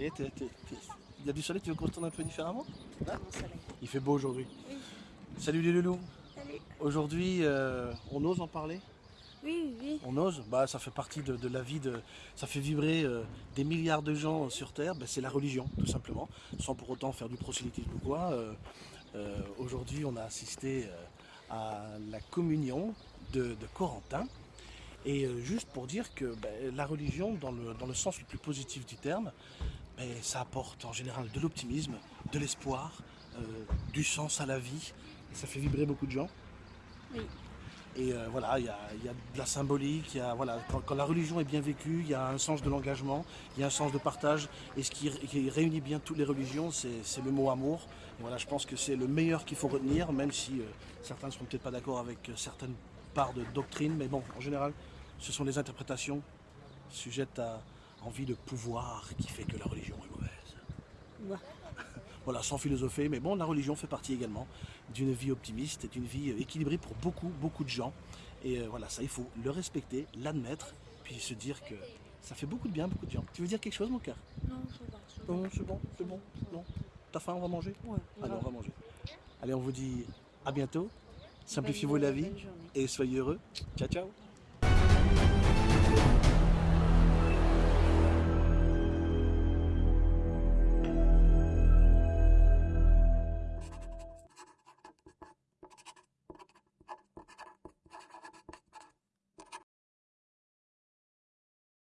Il y a du soleil, tu veux qu'on se tourne un peu différemment? Hein? Soleil. Il fait beau aujourd'hui. Oui. Salut les loulous. Salut. Aujourd'hui, euh, on ose en parler? Oui, oui. On ose? Bah, ça fait partie de, de la vie, de, ça fait vibrer euh, des milliards de gens euh, sur Terre. Bah, c'est la religion, tout simplement, sans pour autant faire du prosélytisme ou quoi. Euh, Aujourd'hui, on a assisté à la communion de, de Corentin. Et juste pour dire que bah, la religion, dans le, dans le sens le plus positif du terme, bah, ça apporte en général de l'optimisme, de l'espoir, euh, du sens à la vie. Et ça fait vibrer beaucoup de gens. Oui. Et euh, voilà, il y a, il y a de la symbolique, il y a, voilà, quand, quand la religion est bien vécue, il y a un sens de l'engagement, il y a un sens de partage. Et ce qui, ré- qui réunit bien toutes les religions, c'est le mot amour. Et voilà, je pense que c'est le meilleur qu'il faut retenir, même si euh, certains ne seront peut-être pas d'accord avec certaines parts de doctrine. Mais bon, en général, ce sont les interprétations sujettes à envie de pouvoir qui fait que la religion. Voilà, sans philosopher, mais bon, la religion fait partie également d'une vie optimiste et d'une vie euh, équilibrée pour beaucoup, beaucoup de gens. Et euh, voilà, ça, il faut le respecter, l'admettre, puis se dire que ça fait beaucoup de bien beaucoup de gens. Tu veux dire quelque chose, mon cœur? Non, va. Non, c'est bon, c'est bon. Non T'as faim, on va manger? Ouais, Allez, on va manger. Allez, on vous dit à bientôt. Simplifiez-vous la vie et soyez heureux. Ciao, ciao